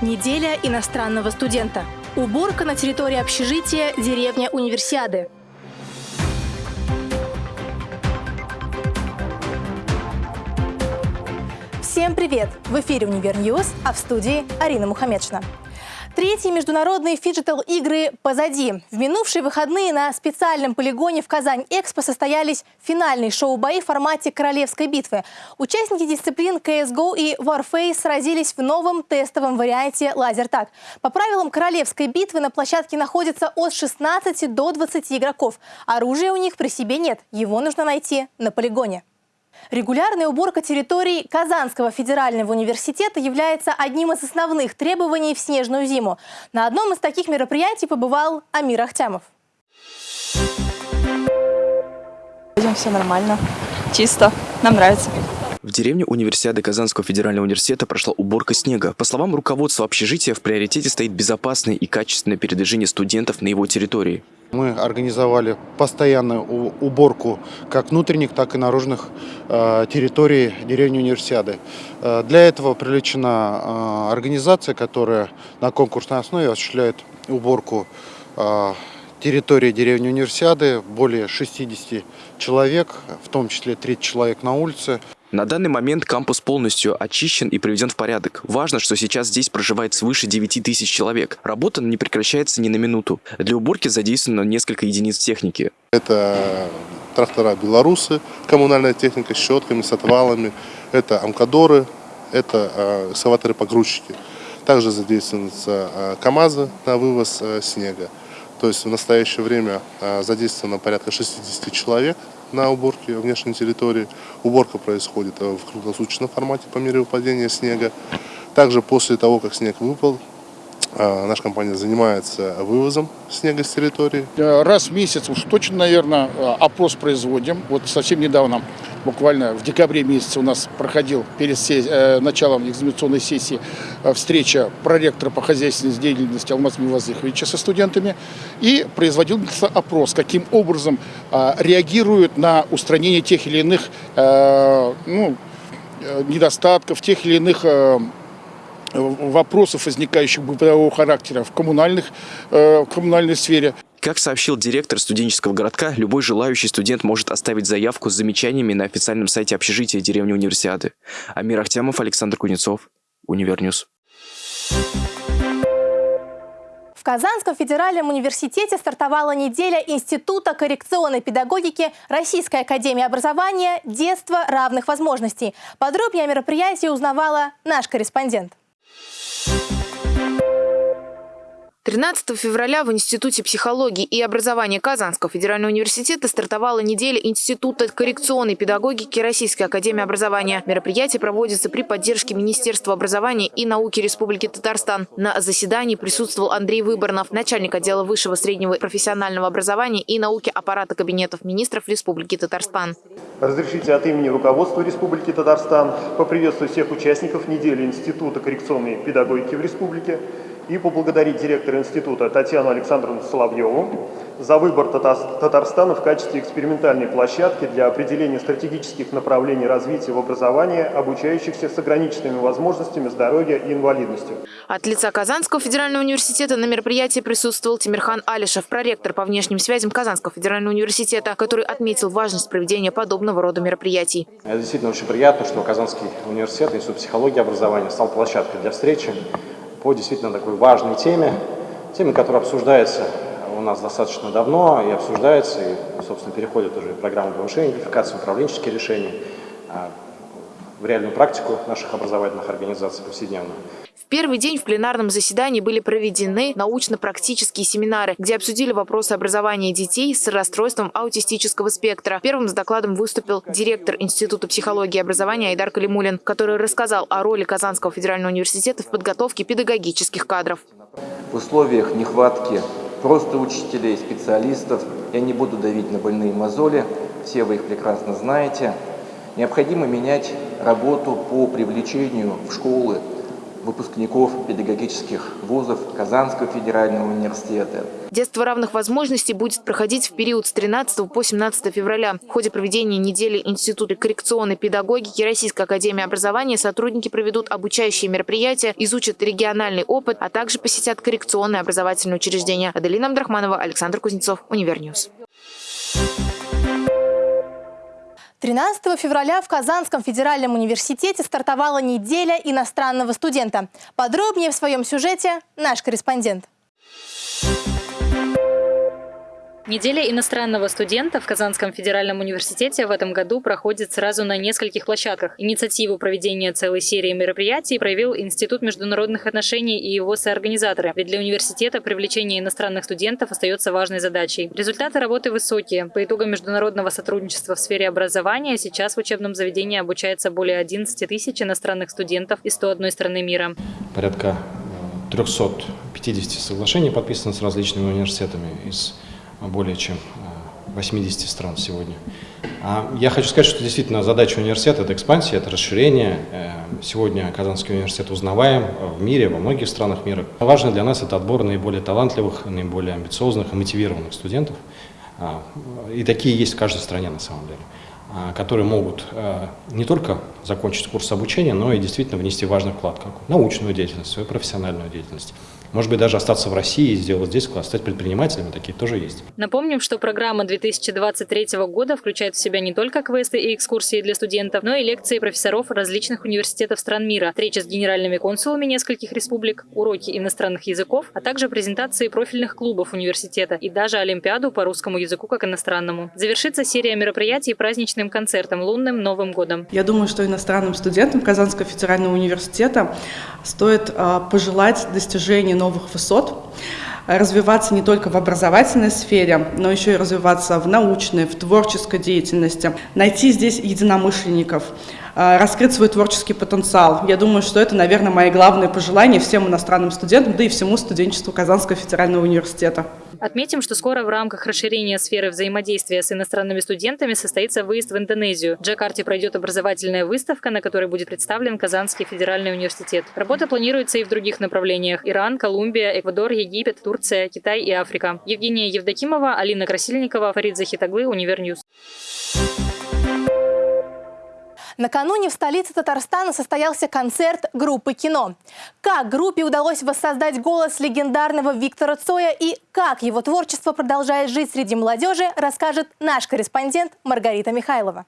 Неделя иностранного студента. Уборка на территории общежития деревня Универсиады. Всем привет! В эфире «Универ а в студии Арина Мухаммедшина. Третьи международные фиджитал-игры позади. В минувшие выходные на специальном полигоне в Казань-Экспо состоялись финальные шоу-бои в формате королевской битвы. Участники дисциплин CSGO и Warface сразились в новом тестовом варианте лазертаг. По правилам королевской битвы на площадке находится от 16 до 20 игроков. Оружия у них при себе нет, его нужно найти на полигоне. Регулярная уборка территорий Казанского федерального университета является одним из основных требований в снежную зиму. На одном из таких мероприятий побывал Амир Ахтямов. Все нормально, чисто, нам нравится. В деревне универсиады Казанского федерального университета прошла уборка снега. По словам руководства общежития, в приоритете стоит безопасное и качественное передвижение студентов на его территории. Мы организовали постоянную уборку как внутренних, так и наружных э, территорий деревни Универсиады. Э, для этого привлечена э, организация, которая на конкурсной основе осуществляет уборку территории деревни Универсиады. Более 60 человек, в том числе 30 человек на улице. На данный момент кампус полностью очищен и приведен в порядок. Важно, что сейчас здесь проживает свыше 9 тысяч человек. Работа не прекращается ни на минуту. Для уборки задействовано несколько единиц техники. Это трактора «Белорусы», коммунальная техника с щетками, с отвалами. Это «Амкадоры», это э, экскаваторы-погрузчики. Также задействуются э, КАМАЗы на вывоз э, снега. То есть в настоящее время задействовано порядка 60 человек на уборке внешней территории. Уборка происходит э, в круглосуточном формате по мере выпадения снега. Также после того, как снег выпал, э, наша компания занимается вывозом снега с территории. Э, раз в месяц уж точно, наверное, опрос производим. Вот совсем недавно буквально в декабре месяце у нас проходил перед э, началом экзаменационной сессии э, встреча проректора по хозяйственной деятельности Алмаз Мивазыховича со студентами и производился опрос, каким образом э, реагируют на устранение тех или иных ну, недостатков, тех или иных вопросов, возникающих бытового характера в, коммунальных, в коммунальной сфере. Как сообщил директор студенческого городка, любой желающий студент может оставить заявку с замечаниями на официальном сайте общежития деревни Универсиады. Амир Ахтямов, Александр Кузнецов, Univer News. В Казанском федеральном университете стартовала неделя Института коррекционной педагогики Российской академии образования «Детство равных возможностей». Подробнее о мероприятии узнавала наш корреспондент. 13 февраля в Институте психологии и образования Казанского федерального университета стартовала неделя Института коррекционной педагогики Российской академии образования. Мероприятие проводится при поддержке Министерства образования и науки Республики Татарстан. На заседании присутствовал Андрей Выборнов, начальник отдела высшего среднего профессионального образования и науки аппарата кабинетов министров Республики Татарстан. Разрешите от имени руководства Республики Татарстан поприветствовать всех участников недели Института коррекционной педагогики в Республике и поблагодарить директора института Татьяну Александровну Соловьеву за выбор Татарстана в качестве экспериментальной площадки для определения стратегических направлений развития в образовании обучающихся с ограниченными возможностями здоровья и инвалидностью. От лица Казанского федерального университета на мероприятии присутствовал Тимирхан Алишев, проректор по внешним связям Казанского федерального университета, который отметил важность проведения подобного рода мероприятий. Это действительно очень приятно, что Казанский университет, Институт психологии и образования стал площадкой для встречи по действительно такой важной теме, теме, которая обсуждается у нас достаточно давно и обсуждается, и, собственно, переходит уже в программу повышения квалификации, управленческие решения а, в реальную практику наших образовательных организаций повседневно. Первый день в пленарном заседании были проведены научно-практические семинары, где обсудили вопросы образования детей с расстройством аутистического спектра. Первым с докладом выступил директор Института психологии и образования Айдар Калимулин, который рассказал о роли Казанского федерального университета в подготовке педагогических кадров. В условиях нехватки просто учителей, специалистов, я не буду давить на больные мозоли, все вы их прекрасно знаете, необходимо менять работу по привлечению в школы выпускников педагогических вузов Казанского федерального университета. Детство равных возможностей будет проходить в период с 13 по 17 февраля. В ходе проведения недели Института коррекционной педагогики Российской академии образования сотрудники проведут обучающие мероприятия, изучат региональный опыт, а также посетят коррекционные образовательные учреждения. Аделина Абдрахманова, Александр Кузнецов, UniverNews. 13 февраля в Казанском федеральном университете стартовала неделя иностранного студента. Подробнее в своем сюжете наш корреспондент. Неделя иностранного студента в Казанском федеральном университете в этом году проходит сразу на нескольких площадках. Инициативу проведения целой серии мероприятий проявил Институт международных отношений и его соорганизаторы. Ведь для университета привлечение иностранных студентов остается важной задачей. Результаты работы высокие. По итогам международного сотрудничества в сфере образования сейчас в учебном заведении обучается более 11 тысяч иностранных студентов из 101 страны мира. Порядка 350 э, соглашений подписано с различными университетами из более чем 80 э, стран сегодня. А я хочу сказать, что действительно задача университета – это экспансия, это расширение. Э, сегодня Казанский университет узнаваем в мире, во многих странах мира. Важно для нас – это отбор наиболее талантливых, наиболее амбициозных и мотивированных студентов. А, и такие есть в каждой стране на самом деле а, которые могут э, не только закончить курс обучения, но и действительно внести важный вклад как научную деятельность, свою профессиональную деятельность. Может быть, даже остаться в России и сделать здесь класс, стать предпринимателями, такие тоже есть. Напомним, что программа 2023 года включает в себя не только квесты и экскурсии для студентов, но и лекции профессоров различных университетов стран мира, встречи с генеральными консулами нескольких республик, уроки иностранных языков, а также презентации профильных клубов университета и даже Олимпиаду по русскому языку как иностранному. Завершится серия мероприятий праздничным концертом лунным Новым годом. Я думаю, что иностранным студентам Казанского федерального университета стоит а, пожелать достижения новых высот, развиваться не только в образовательной сфере, но еще и развиваться в научной, в творческой деятельности, найти здесь единомышленников, раскрыть свой творческий потенциал. Я думаю, что это, наверное, мои главные пожелания всем иностранным студентам, да и всему студенчеству Казанского федерального университета. Отметим, что скоро в рамках расширения сферы взаимодействия с иностранными студентами состоится выезд в Индонезию. В Джакарте пройдет образовательная выставка, на которой будет представлен Казанский федеральный университет. Работа планируется и в других направлениях – Иран, Колумбия, Эквадор, Египет, Турция, Китай и Африка. Евгения Евдокимова, Алина Красильникова, Фарид Захитоглы, UniverNews. Накануне в столице Татарстана состоялся концерт группы «Кино». Как группе удалось воссоздать голос легендарного Виктора Цоя и как его творчество продолжает жить среди молодежи, расскажет наш корреспондент Маргарита Михайлова.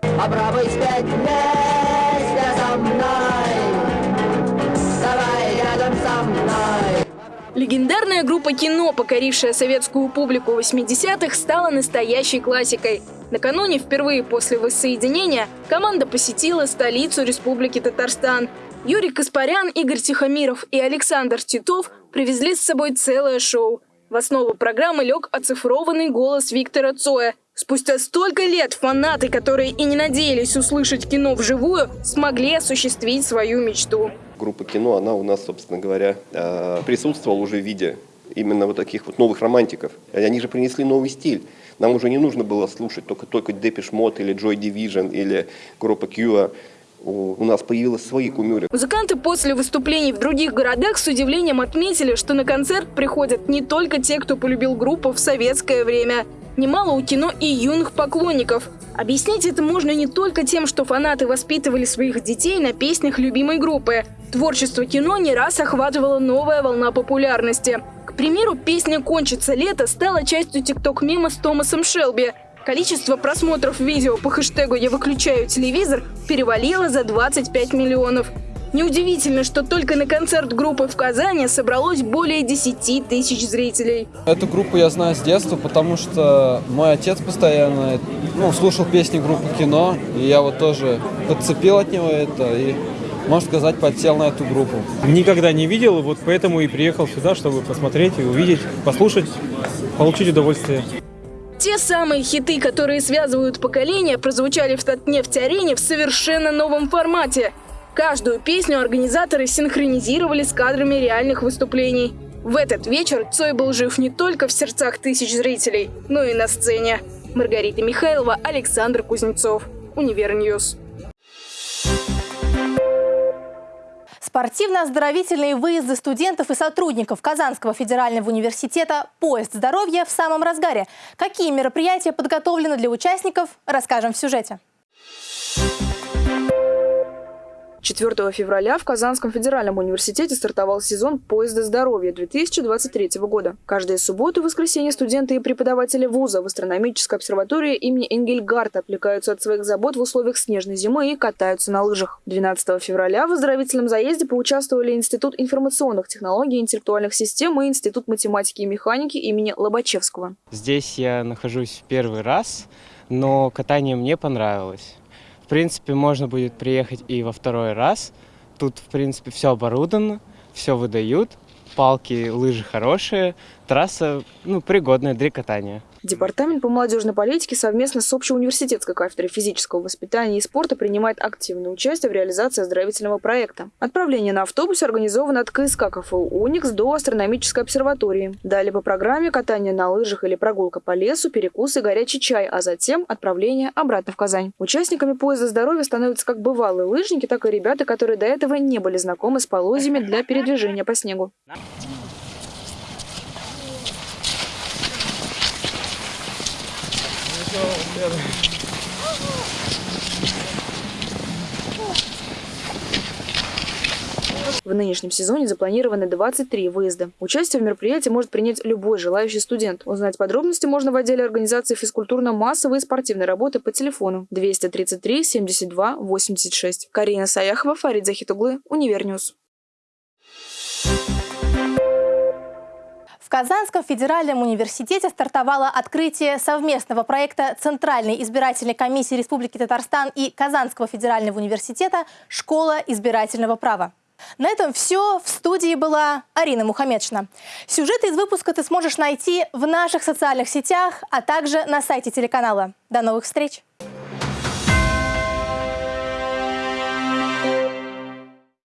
Попробуй спеть вместе со мной, давай рядом со мной. Легендарная группа кино, покорившая советскую публику 80-х, стала настоящей классикой. Накануне, впервые после воссоединения, команда посетила столицу Республики Татарстан. Юрий Каспарян, Игорь Тихомиров и Александр Титов привезли с собой целое шоу. В основу программы лег оцифрованный голос Виктора Цоя. Спустя столько лет фанаты, которые и не надеялись услышать кино вживую, смогли осуществить свою мечту. Группа кино, она у нас, собственно говоря, э, присутствовала уже в виде именно вот таких вот новых романтиков. Они же принесли новый стиль. Нам уже не нужно было слушать только, только Depeche Mode или Joy Division или группа Cure. У нас появились свои кумиры. Музыканты после выступлений в других городах с удивлением отметили, что на концерт приходят не только те, кто полюбил группу в советское время. Немало у кино и юных поклонников. Объяснить это можно не только тем, что фанаты воспитывали своих детей на песнях любимой группы. Творчество кино не раз охватывала новая волна популярности. К примеру, песня «Кончится лето» стала частью тикток-мема с Томасом Шелби. Количество просмотров видео по хэштегу «Я выключаю телевизор» перевалило за 25 миллионов. Неудивительно, что только на концерт группы в Казани собралось более 10 тысяч зрителей. Эту группу я знаю с детства, потому что мой отец постоянно ну, слушал песни группы «Кино», и я вот тоже подцепил от него это и можно сказать, подсел на эту группу. Никогда не видел, вот поэтому и приехал сюда, чтобы посмотреть и увидеть, послушать, получить удовольствие. Те самые хиты, которые связывают поколения, прозвучали в Татнефть-арене в совершенно новом формате. Каждую песню организаторы синхронизировали с кадрами реальных выступлений. В этот вечер Цой был жив не только в сердцах тысяч зрителей, но и на сцене. Маргарита Михайлова, Александр Кузнецов. UniverNews. Спортивно-оздоровительные выезды студентов и сотрудников Казанского федерального университета «Поезд здоровья» в самом разгаре. Какие мероприятия подготовлены для участников, расскажем в сюжете. 4 февраля в Казанском федеральном университете стартовал сезон поезда здоровья 2023 года. Каждые субботу и воскресенье студенты и преподаватели вуза в астрономической обсерватории имени Энгельгарта отвлекаются от своих забот в условиях снежной зимы и катаются на лыжах. 12 февраля в оздоровительном заезде поучаствовали Институт информационных технологий и интеллектуальных систем и Институт математики и механики имени Лобачевского. Здесь я нахожусь первый раз, но катание мне понравилось принципе, можно будет приехать и во второй раз. Тут, в принципе, все оборудовано, все выдают, палки, лыжи хорошие, трасса, ну, пригодная для катания. Департамент по молодежной политике совместно с общеуниверситетской кафедрой физического воспитания и спорта принимает активное участие в реализации оздоровительного проекта. Отправление на автобусе организовано от КСК КФУ «Уникс» до астрономической обсерватории. Далее по программе катание на лыжах или прогулка по лесу, перекус и горячий чай, а затем отправление обратно в Казань. Участниками поезда здоровья становятся как бывалые лыжники, так и ребята, которые до этого не были знакомы с полозьями для передвижения по снегу. В нынешнем сезоне запланированы 23 выезда. Участие в мероприятии может принять любой желающий студент. Узнать подробности можно в отделе организации физкультурно-массовой и спортивной работы по телефону 233 72 86. Карина Саяхова, Фарид Захитоглы, UniverNews. Казанском федеральном университете стартовало открытие совместного проекта Центральной избирательной комиссии Республики Татарстан и Казанского федерального университета «Школа избирательного права». На этом все. В студии была Арина Мухамедшина. Сюжеты из выпуска ты сможешь найти в наших социальных сетях, а также на сайте телеканала. До новых встреч!